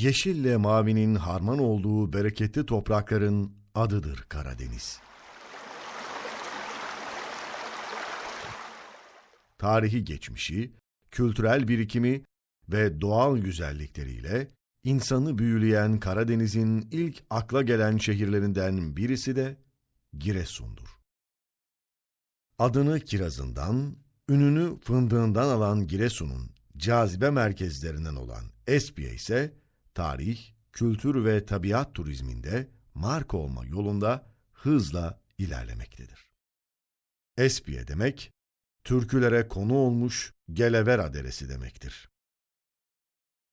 Yeşille mavinin harman olduğu bereketli toprakların adıdır Karadeniz. Tarihi geçmişi, kültürel birikimi ve doğal güzellikleriyle insanı büyüleyen Karadeniz'in ilk akla gelen şehirlerinden birisi de Giresun'dur. Adını kirazından, ününü fındığından alan Giresun'un cazibe merkezlerinden olan Espiye ise tarih, kültür ve tabiat turizminde marka olma yolunda hızla ilerlemektedir. Espiye demek, türkülere konu olmuş Gelevera deresi demektir.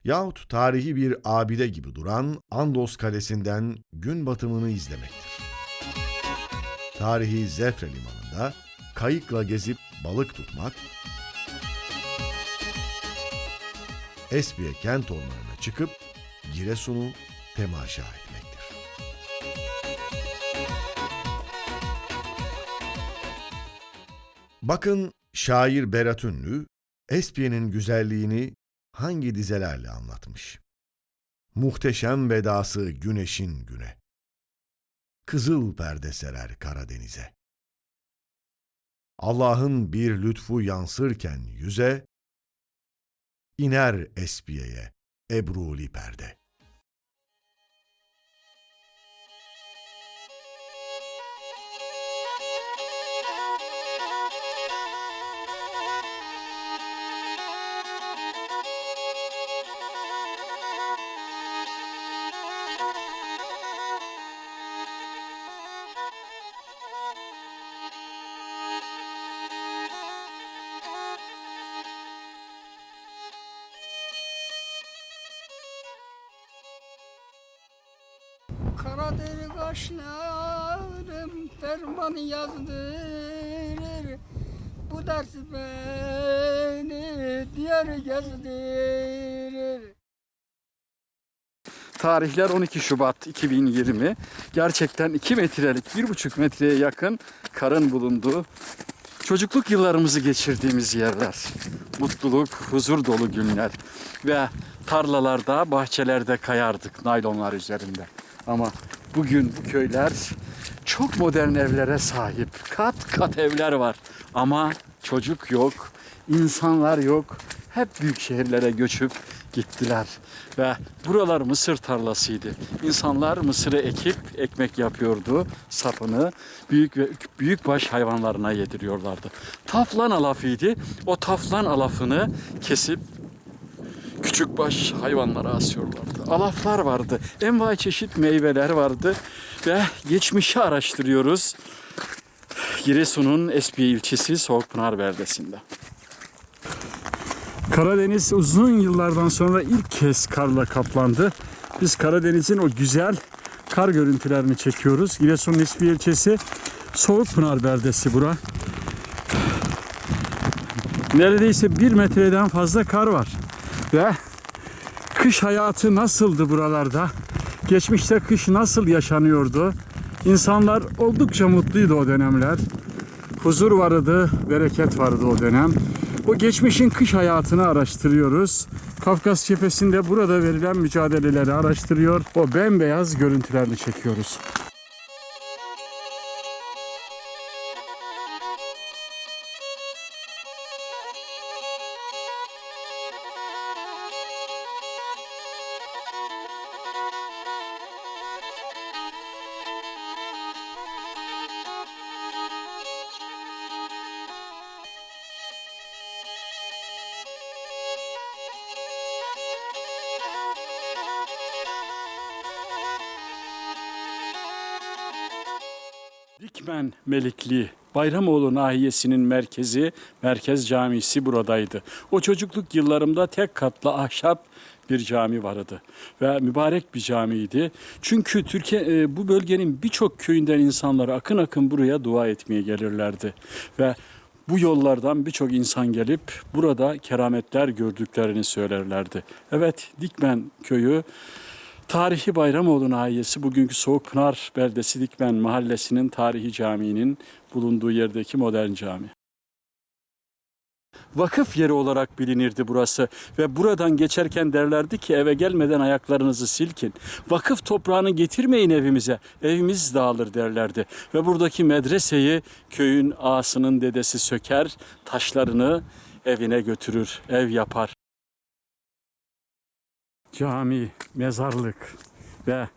Yahut tarihi bir abide gibi duran Andos Kalesi'nden gün batımını izlemektir. Tarihi Zefre Limanı'nda kayıkla gezip balık tutmak, Espiye kent ormanına çıkıp Giresun'u temaşa etmektir. Bakın şair Berat Ünlü, Espiye'nin güzelliğini hangi dizelerle anlatmış? Muhteşem vedası güneşin güne. Kızıl perde serer Karadeniz'e. Allah'ın bir lütfu yansırken yüze, iner Espiye'ye Ebruli perde. Karadeniz kaşlarım ferman yazdırır Bu ders beni diğer gezdirir Tarihler 12 Şubat 2020. Gerçekten 2 metrelik, 1,5 metreye yakın karın bulunduğu çocukluk yıllarımızı geçirdiğimiz yerler. Mutluluk, huzur dolu günler. Ve tarlalarda, bahçelerde kayardık naylonlar üzerinde. Ama bugün bu köyler çok modern evlere sahip. Kat kat evler var. Ama çocuk yok, insanlar yok. Hep büyük şehirlere göçüp gittiler. Ve buralar mısır tarlasıydı. İnsanlar mısırı ekip ekmek yapıyordu. Sapını büyük ve büyük baş hayvanlarına yediriyorlardı. Taflan alafıydı. O taflan alafını kesip küçük baş hayvanlara asıyorlardı. Alaflar vardı. Envai çeşit meyveler vardı. Ve geçmişi araştırıyoruz. Giresun'un Espiye ilçesi Soğukpınar beldesinde. Karadeniz uzun yıllardan sonra ilk kez karla kaplandı. Biz Karadeniz'in o güzel kar görüntülerini çekiyoruz. Giresun'un Espiye ilçesi Soğukpınar beldesi bura. Neredeyse bir metreden fazla kar var. Ve kış hayatı nasıldı buralarda? Geçmişte kış nasıl yaşanıyordu? İnsanlar oldukça mutluydu o dönemler. Huzur vardı, bereket vardı o dönem. O geçmişin kış hayatını araştırıyoruz. Kafkas cephesinde burada verilen mücadeleleri araştırıyor. O bembeyaz görüntülerini çekiyoruz. Dikmen Melikli Bayramoğlu nahiyesinin merkezi Merkez Camisi buradaydı. O çocukluk yıllarımda tek katlı ahşap bir cami vardı ve mübarek bir camiydi. Çünkü Türkiye e, bu bölgenin birçok köyünden insanlar akın akın buraya dua etmeye gelirlerdi ve bu yollardan birçok insan gelip burada kerametler gördüklerini söylerlerdi. Evet Dikmen köyü Tarihi Bayramoğlu nahiyesi bugünkü Soğukpınar beldesi Dikmen mahallesinin tarihi caminin bulunduğu yerdeki modern cami. vakıf yeri olarak bilinirdi burası. Ve buradan geçerken derlerdi ki eve gelmeden ayaklarınızı silkin. Vakıf toprağını getirmeyin evimize, evimiz dağılır derlerdi. Ve buradaki medreseyi köyün ağasının dedesi söker, taşlarını evine götürür, ev yapar. Cami, mezarlık ve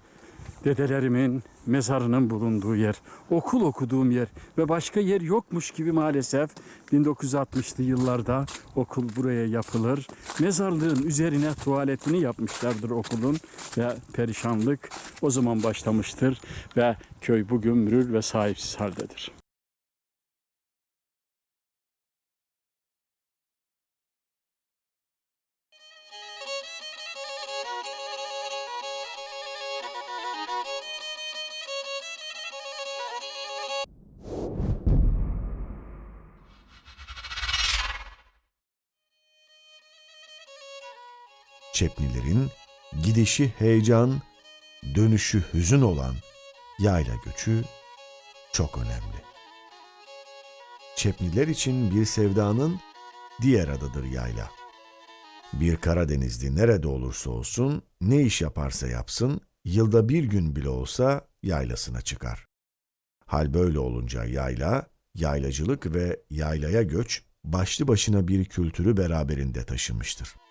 dedelerimin mezarının bulunduğu yer, okul okuduğum yer ve başka yer yokmuş gibi maalesef 1960'lı yıllarda okul buraya yapılır. Mezarlığın üzerine tuvaletini yapmışlardır okulun ve perişanlık o zaman başlamıştır ve köy bugün mürür ve sahipsiz haldedir. Çepnilerin gidişi heyecan, dönüşü hüzün olan yayla göçü çok önemli. Çepniler için bir sevdanın diğer adıdır yayla. Bir Karadenizli nerede olursa olsun, ne iş yaparsa yapsın, yılda bir gün bile olsa yaylasına çıkar. Hal böyle olunca yayla, yaylacılık ve yaylaya göç başlı başına bir kültürü beraberinde taşımıştır.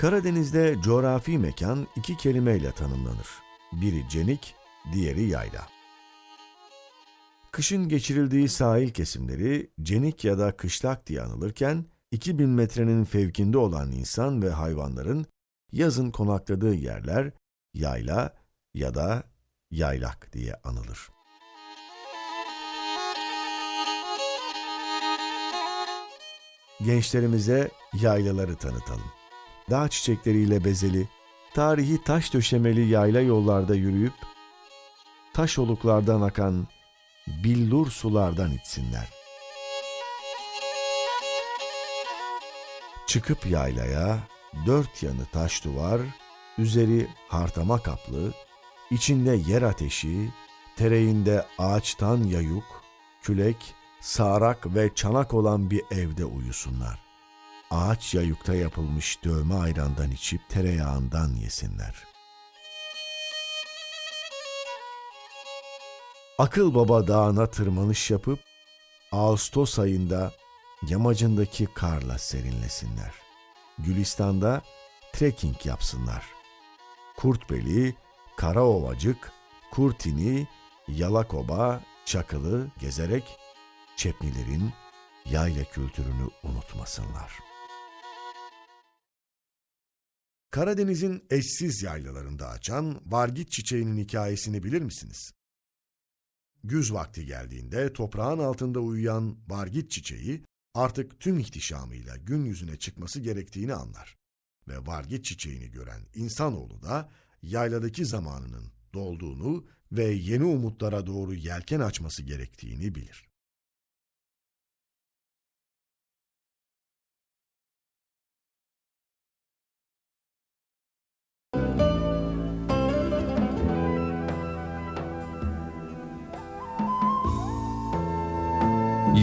Karadeniz'de coğrafi mekan iki kelimeyle tanımlanır. Biri cenik, diğeri yayla. Kışın geçirildiği sahil kesimleri cenik ya da kışlak diye anılırken, 2000 metrenin fevkinde olan insan ve hayvanların yazın konakladığı yerler yayla ya da yaylak diye anılır. Gençlerimize yaylaları tanıtalım dağ çiçekleriyle bezeli, tarihi taş döşemeli yayla yollarda yürüyüp, taş oluklardan akan billur sulardan içsinler. Çıkıp yaylaya, dört yanı taş duvar, üzeri hartama kaplı, içinde yer ateşi, tereğinde ağaçtan yayuk, külek, sağrak ve çanak olan bir evde uyusunlar ağaç yayukta yapılmış dövme ayrandan içip tereyağından yesinler. Akıl Baba Dağı'na tırmanış yapıp Ağustos ayında yamacındaki karla serinlesinler. Gülistan'da trekking yapsınlar. Kurtbeli, Karaovacık, Kurtini, Yalakoba, Çakılı gezerek Çepnilerin yayla kültürünü unutmasınlar.'' Karadeniz'in eşsiz yaylalarında açan vargit çiçeğinin hikayesini bilir misiniz? Güz vakti geldiğinde toprağın altında uyuyan vargit çiçeği artık tüm ihtişamıyla gün yüzüne çıkması gerektiğini anlar. Ve vargit çiçeğini gören insanoğlu da yayladaki zamanının dolduğunu ve yeni umutlara doğru yelken açması gerektiğini bilir.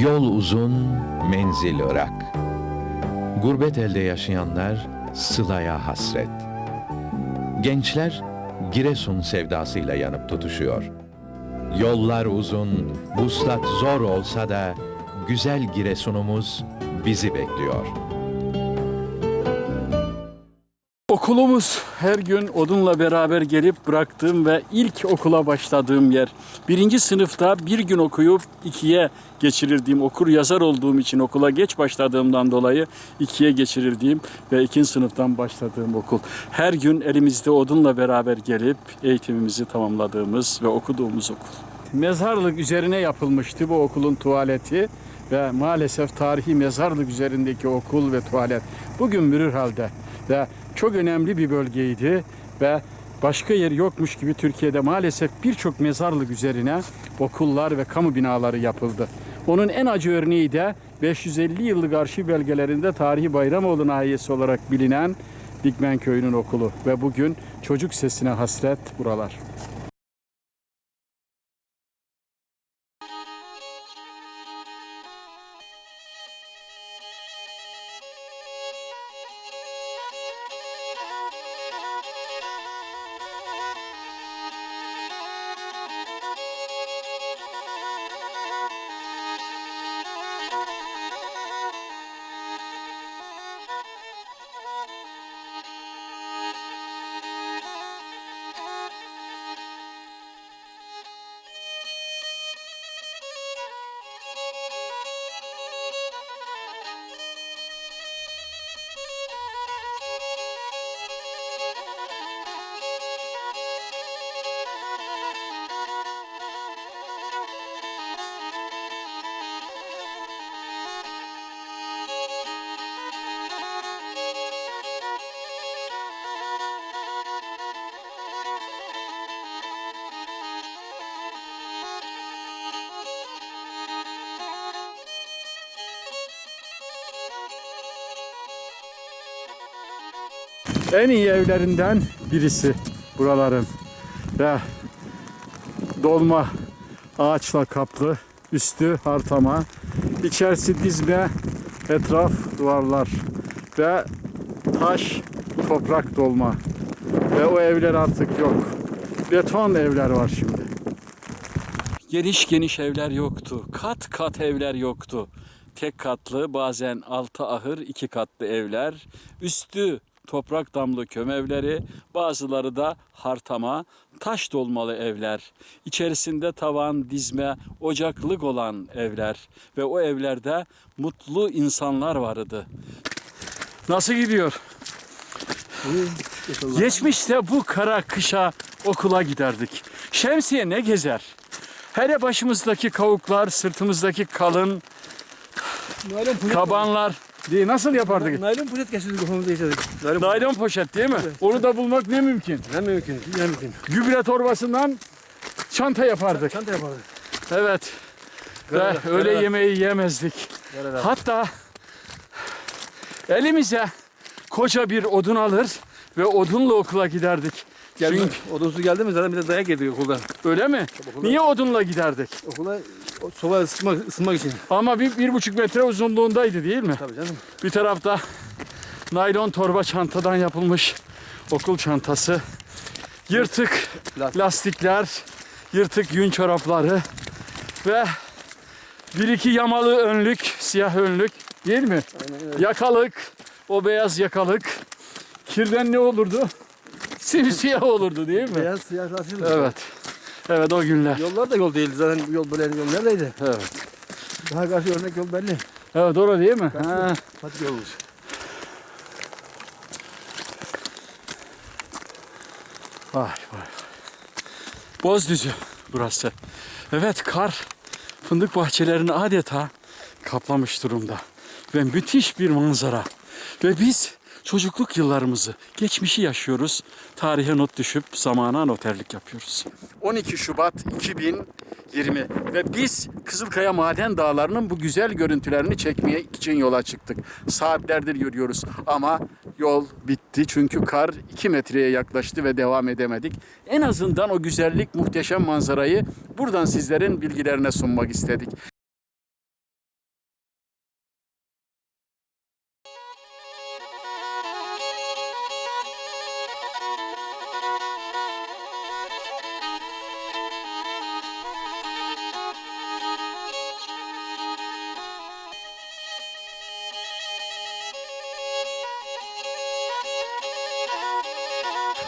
Yol uzun, menzil ırak. Gurbet elde yaşayanlar sılaya hasret. Gençler Giresun sevdasıyla yanıp tutuşuyor. Yollar uzun, vuslat zor olsa da güzel Giresunumuz bizi bekliyor. Okulumuz her gün odunla beraber gelip bıraktığım ve ilk okula başladığım yer. Birinci sınıfta bir gün okuyup ikiye geçirirdiğim, okur yazar olduğum için okula geç başladığımdan dolayı ikiye geçirirdiğim ve ikinci sınıftan başladığım okul. Her gün elimizde odunla beraber gelip eğitimimizi tamamladığımız ve okuduğumuz okul. Mezarlık üzerine yapılmıştı bu okulun tuvaleti ve maalesef tarihi mezarlık üzerindeki okul ve tuvalet bugün mürür halde ve çok önemli bir bölgeydi ve başka yer yokmuş gibi Türkiye'de maalesef birçok mezarlık üzerine okullar ve kamu binaları yapıldı. Onun en acı örneği de 550 yıllık arşiv belgelerinde Tarihi Bayramoğlu nahiyesi olarak bilinen Dikmen Köyü'nün okulu ve bugün çocuk sesine hasret buralar. En iyi evlerinden birisi buraların ve dolma ağaçla kaplı, üstü hartama, içerisi dizme, etraf duvarlar ve taş, toprak dolma ve o evler artık yok. Beton evler var şimdi. Geniş geniş evler yoktu. Kat kat evler yoktu. Tek katlı bazen altı ahır iki katlı evler. Üstü toprak damlı kömevleri, bazıları da hartama, taş dolmalı evler. İçerisinde tavan, dizme, ocaklık olan evler ve o evlerde mutlu insanlar vardı. Nasıl gidiyor? Geçmişte bu kara kışa okula giderdik. Şemsiye ne gezer? Hele başımızdaki kavuklar, sırtımızdaki kalın kabanlar. Diye nasıl yapardık? Naylon poşet geçirdik kafamıza geçirdik. Naylon. Naylon poşet değil mi? Onu da bulmak ne mümkün. Ne mümkün, ne mümkün. Gübre torbasından çanta yapardık. Çanta yapardık. Evet. Ve Görev, öğle görev. yemeği yemezdik. Görev. Hatta elimize koca bir odun alır ve odunla okula giderdik. Geldi, Çünkü odunsuz geldi mi zaten bir de dayak yedik okulda. öyle mi? Okula- Niye odunla giderdik? Okula soba ısıtmak, ısınmak için. Ama bir, bir buçuk metre uzunluğundaydı değil mi? Tabii canım. Bir tarafta naylon torba çantadan yapılmış okul çantası. Yırtık Lastik. lastikler, yırtık yün çorapları ve bir iki yamalı önlük, siyah önlük değil mi? Aynen öyle. Yakalık, o beyaz yakalık. Kirden ne olurdu? Simsiyah olurdu değil mi? Beyaz siyah lastik. Evet. Evet o günler. Yollar da yol değildi zaten yol böyle yol neredeydi? Evet. Daha karşı örnek yol belli. Evet doğru değil mi? Ha. Patik yolmuş. Vay vay. Bozdüzü burası. Evet kar fındık bahçelerini adeta kaplamış durumda. Ve müthiş bir manzara. Ve biz çocukluk yıllarımızı, geçmişi yaşıyoruz. Tarihe not düşüp zamana noterlik yapıyoruz. 12 Şubat 2020 ve biz Kızılkaya Maden Dağları'nın bu güzel görüntülerini çekmeye için yola çıktık. Saatlerdir yürüyoruz ama yol bitti çünkü kar 2 metreye yaklaştı ve devam edemedik. En azından o güzellik, muhteşem manzarayı buradan sizlerin bilgilerine sunmak istedik.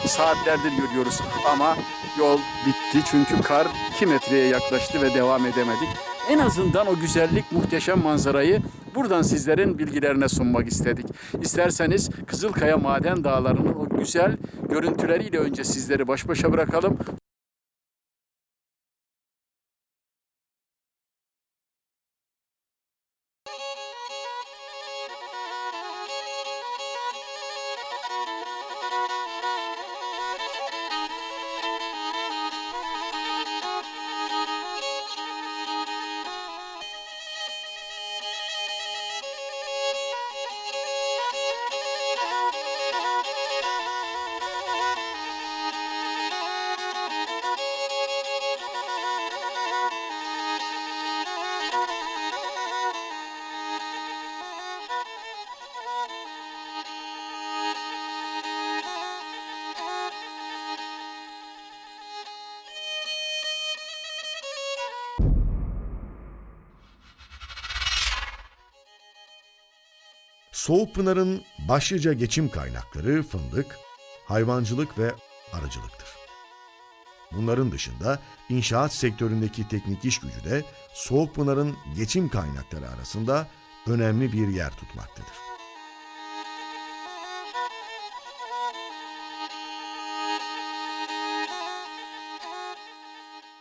Saatlerdir yürüyoruz ama yol bitti çünkü kar 2 metreye yaklaştı ve devam edemedik. En azından o güzellik, muhteşem manzarayı buradan sizlerin bilgilerine sunmak istedik. İsterseniz Kızılkaya Maden Dağları'nın o güzel görüntüleriyle önce sizleri baş başa bırakalım. Soğukpınar'ın başlıca geçim kaynakları fındık, hayvancılık ve arıcılıktır. Bunların dışında inşaat sektöründeki teknik iş gücü de Soğukpınar'ın geçim kaynakları arasında önemli bir yer tutmaktadır.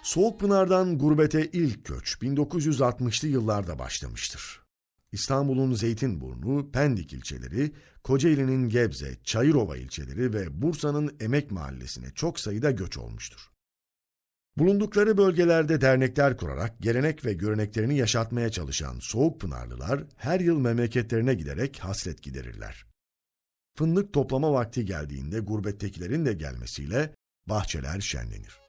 Soğukpınar'dan gurbete ilk göç 1960'lı yıllarda başlamıştır. İstanbul'un Zeytinburnu, Pendik ilçeleri, Kocaeli'nin Gebze, Çayırova ilçeleri ve Bursa'nın Emek Mahallesi'ne çok sayıda göç olmuştur. Bulundukları bölgelerde dernekler kurarak gelenek ve göreneklerini yaşatmaya çalışan Soğukpınarlılar her yıl memleketlerine giderek hasret giderirler. Fındık toplama vakti geldiğinde gurbettekilerin de gelmesiyle bahçeler şenlenir.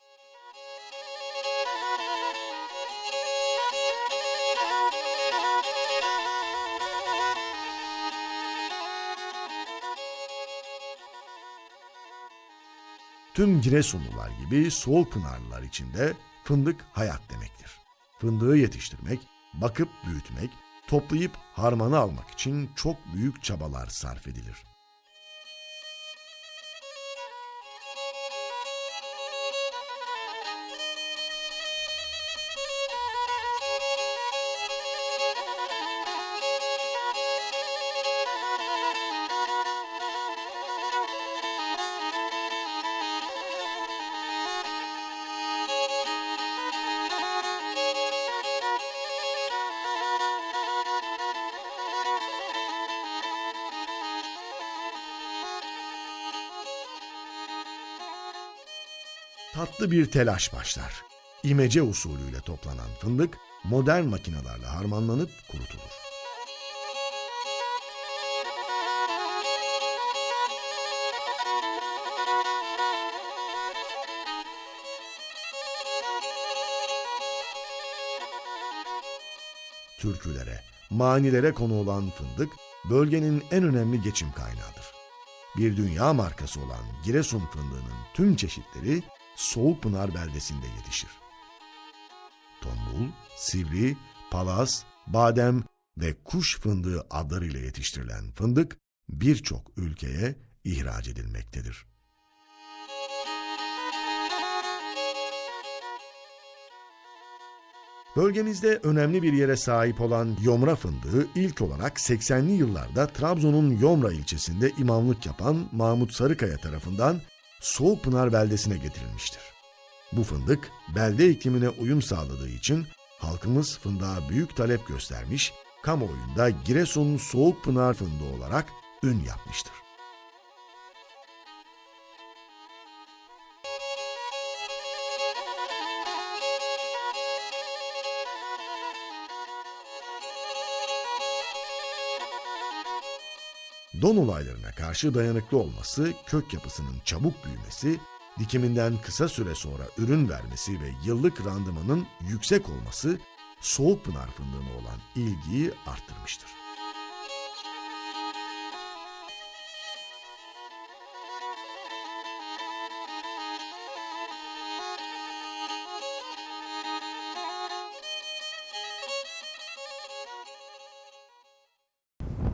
Tüm Giresunlular gibi Soğukpınarlılar için de fındık hayat demektir. Fındığı yetiştirmek, bakıp büyütmek, toplayıp harmanı almak için çok büyük çabalar sarf edilir. Tatlı bir telaş başlar. İmece usulüyle toplanan fındık modern makinalarla harmanlanıp kurutulur. Türkülere, manilere konu olan fındık, bölgenin en önemli geçim kaynağıdır. Bir dünya markası olan Giresun fındığının tüm çeşitleri Soğukpınar beldesinde yetişir. Tombul, sivri, palaz, badem ve kuş fındığı adlarıyla yetiştirilen fındık birçok ülkeye ihraç edilmektedir. Bölgemizde önemli bir yere sahip olan yomra fındığı ilk olarak 80'li yıllarda Trabzon'un Yomra ilçesinde imamlık yapan Mahmut Sarıkaya tarafından Soğukpınar beldesine getirilmiştir. Bu fındık belde iklimine uyum sağladığı için halkımız fındığa büyük talep göstermiş, kamuoyunda Giresun Soğukpınar fındığı olarak ün yapmıştır. Don olaylarına karşı dayanıklı olması, kök yapısının çabuk büyümesi, dikiminden kısa süre sonra ürün vermesi ve yıllık randımanın yüksek olması Soğukpınar fındığına olan ilgiyi arttırmıştır.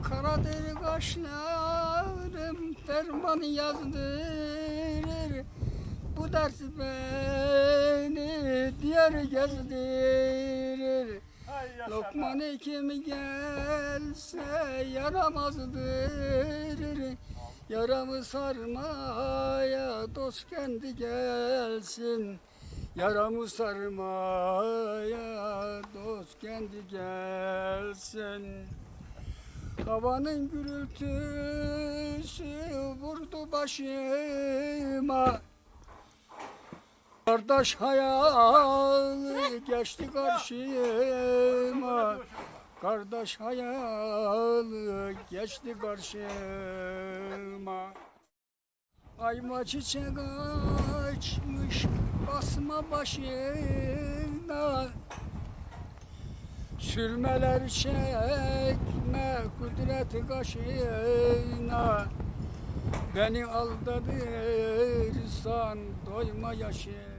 Karaderi kaşlarım fermanı yazdırır Bu ders beni diğer gezdirir. Lokman kim gelse yaramazdır. Yaramı sarmaya dost kendi gelsin. Yaramı sarmaya dost kendi gelsin Havanın gürültüsü vurdu başıma. Kardeş hayalı geçti karşıma. Kardeş hayalı geçti karşıma. Ayma çiçek açmış basma başına Sürmeler çekme kudret kaşına Beni aldadırsan doyma yaşı